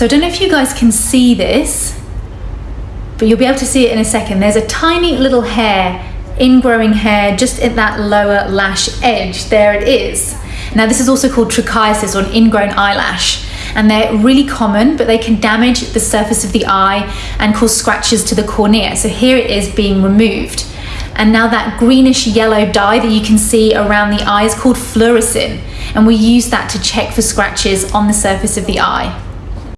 So I don't know if you guys can see this, but you'll be able to see it in a second. There's a tiny little hair, ingrowing hair, just at that lower lash edge. There it is. Now this is also called trichiasis or an ingrown eyelash and they're really common, but they can damage the surface of the eye and cause scratches to the cornea. So here it is being removed. And now that greenish yellow dye that you can see around the eye is called fluorescein. And we use that to check for scratches on the surface of the eye.